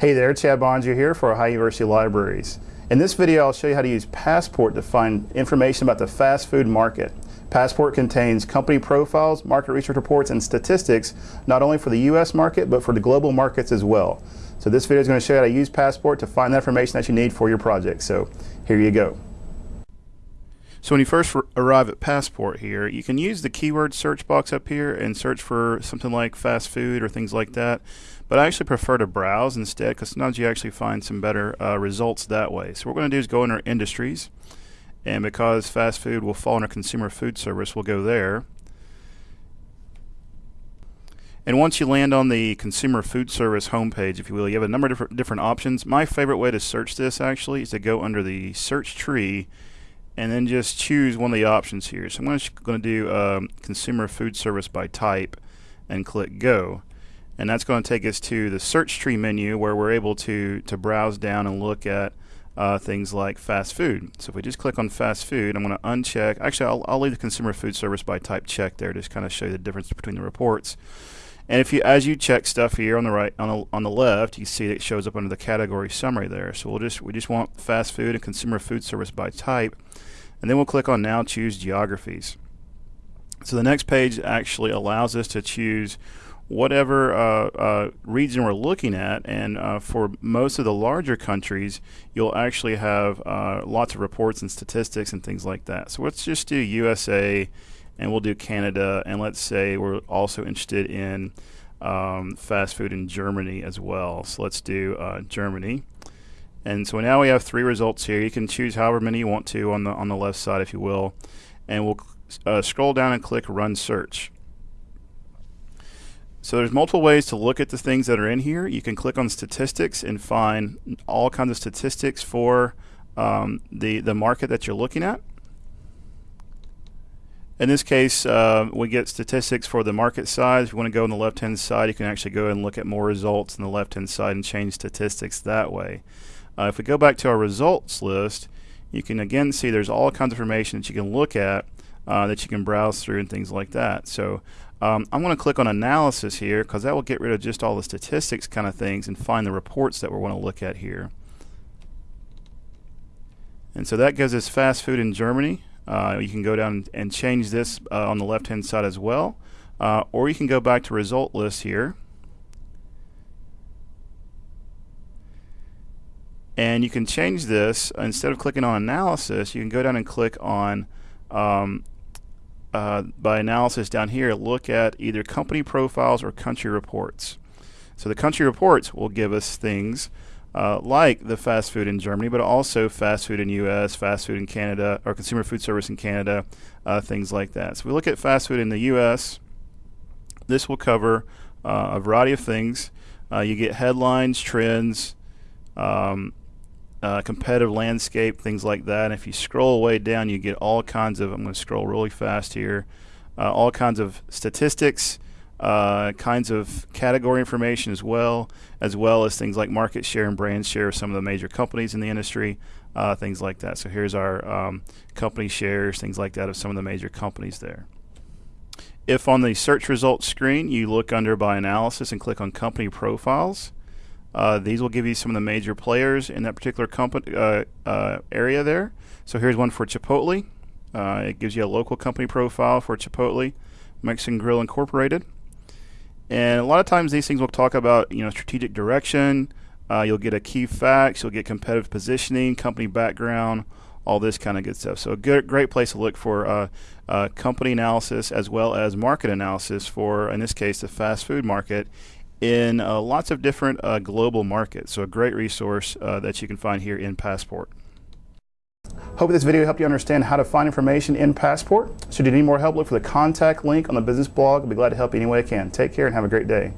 Hey there, Chad Boeninger here for Ohio University Libraries. In this video, I'll show you how to use Passport to find information about the fast food market. Passport contains company profiles, market research reports, and statistics, not only for the U.S. market, but for the global markets as well. So this video is going to show you how to use Passport to find the information that you need for your project. So here you go. So when you first arrive at Passport here, you can use the keyword search box up here and search for something like fast food or things like that. But I actually prefer to browse instead because sometimes you actually find some better uh, results that way. So what we're going to do is go our industries. And because fast food will fall under consumer food service, we'll go there. And once you land on the consumer food service homepage, if you will, you have a number of different, different options. My favorite way to search this actually is to go under the search tree and then just choose one of the options here. So I'm going to do um, consumer food service by type and click go. And that's going to take us to the search tree menu where we're able to, to browse down and look at uh, things like fast food. So if we just click on fast food, I'm going to uncheck. Actually, I'll, I'll leave the consumer food service by type check there, just kind of show you the difference between the reports. And if you, as you check stuff here on the right, on the, on the left, you see it shows up under the category summary there. So we'll just, we just want fast food and consumer food service by type. And then we'll click on now choose geographies. So the next page actually allows us to choose whatever uh, uh, region we're looking at. And uh, for most of the larger countries, you'll actually have uh, lots of reports and statistics and things like that. So let's just do USA and we'll do Canada, and let's say we're also interested in um, fast food in Germany as well. So let's do uh, Germany. And so now we have three results here. You can choose however many you want to on the on the left side, if you will. And we'll uh, scroll down and click Run Search. So there's multiple ways to look at the things that are in here. You can click on statistics and find all kinds of statistics for um, the, the market that you're looking at. In this case, uh, we get statistics for the market size. If you want to go on the left-hand side, you can actually go and look at more results on the left-hand side and change statistics that way. Uh, if we go back to our results list, you can again see there's all kinds of information that you can look at uh, that you can browse through and things like that. So um, I'm going to click on analysis here because that will get rid of just all the statistics kind of things and find the reports that we want to look at here. And so that gives us fast food in Germany. Uh, you can go down and change this uh, on the left hand side as well. Uh, or you can go back to result list here. And you can change this, instead of clicking on analysis, you can go down and click on um, uh, by analysis down here, look at either company profiles or country reports. So the country reports will give us things uh, like the fast food in Germany, but also fast food in U.S., fast food in Canada, or consumer food service in Canada, uh, things like that. So we look at fast food in the U.S. This will cover uh, a variety of things. Uh, you get headlines, trends, um, uh, competitive landscape, things like that. And if you scroll way down, you get all kinds of, I'm going to scroll really fast here, uh, all kinds of statistics, uh, kinds of category information as well, as well as things like market share and brand share of some of the major companies in the industry, uh, things like that. So here's our um, company shares, things like that of some of the major companies there. If on the search results screen you look under by analysis and click on company profiles, uh, these will give you some of the major players in that particular company uh, uh, area there. So here's one for Chipotle. Uh, it gives you a local company profile for Chipotle, Mexican Grill Incorporated. And a lot of times these things will talk about you know strategic direction. Uh, you'll get a key facts. You'll get competitive positioning, company background, all this kind of good stuff. So a good, great place to look for uh, uh, company analysis as well as market analysis for, in this case, the fast food market in uh, lots of different uh, global markets. So a great resource uh, that you can find here in Passport. Hope this video helped you understand how to find information in Passport. Should you need more help, look for the contact link on the business blog. I'll be glad to help you any way I can. Take care and have a great day.